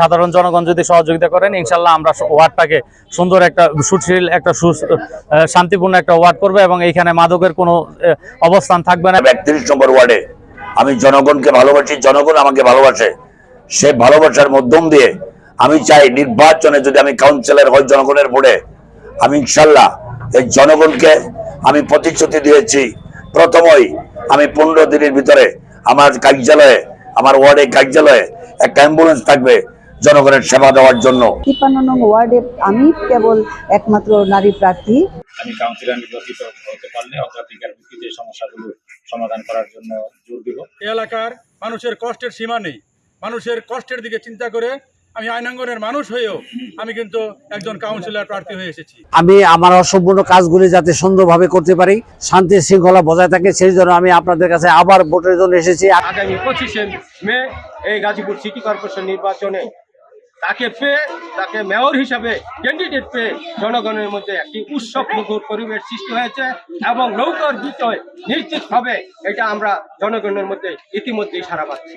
সাধারণ জনগণ যদি সহযোগিতা করেন, ইনশাল্লাহ আমরা ওয়ার্ডটাকে সুন্দর একটা সুশীল, একটা সু শান্তিপূর্ণ একটা ওয়ার্ড করবে এবং এইখানে মাদকের কোনো অবস্থান থাকবে না। একত্রিশ নম্বর ওয়ার্ডে। আমি জনগণকে ভালোবাসি, জনগণ আমাকে ভালোবাসে। সে ভালোবাসার মাধ্যম দিয়ে আমি চাই নির্বাচনে যদি আমি কাউন্সিলর হই জনগণের ভোটে, আমি ইনশাল্লাহ এই জনগণকে আমি প্রতিশ্রুতি দিয়েছি। প্রথমই আমি পনেরো দিনের ভিতরে আমার কার্যালয়ে, আমার ওয়ার্ডে কার্যালয়ে একটা অ্যাম্বুলেন্স থাকবে। জনগণের সেবা দেওয়ার জন্য। তিপ্পান্ন নং ওয়ার্ডে আমি কেবল একমাত্র নারী প্রার্থী। আমি কাউন্সিলর নির্বাচিত হতে পারলে অগ্রাধিকার ভিত্তিতে সমস্যাগুলো সমাধান করার জন্য জোর দেব। এই এলাকার মানুষের কষ্টের সীমা নেই। মানুষের কষ্টের দিকে চিন্তা করে আমি আইনাঙ্গনের মানুষ হয়েও আমি কিন্তু একজন কাউন্সিলর প্রার্থী হয়ে এসেছি। আমি আমার অসম্পূর্ণ কাজগুলি যাতে সুন্দরভাবে করতে পারি শান্তি শৃঙ্খলা বজায় থাকে সেই জন্য আমি আপনাদের কাছে আবার ভোটের জন্য এসেছি। আগামী পঁচিশে মে এই গাজীপুর সিটি কর্পোরেশন নির্বাচনে তাকে পেয়ে, তাকে মেয়র হিসাবে ক্যান্ডিডেট পেয়ে জনগণের মধ্যে একটি উৎসব মুখর পরিবেশ সৃষ্টি হয়েছে এবং নৌকার বিষয় নিশ্চিতভাবে এটা আমরা জনগণের মধ্যে ইতিমধ্যেই সারা পাচ্ছি।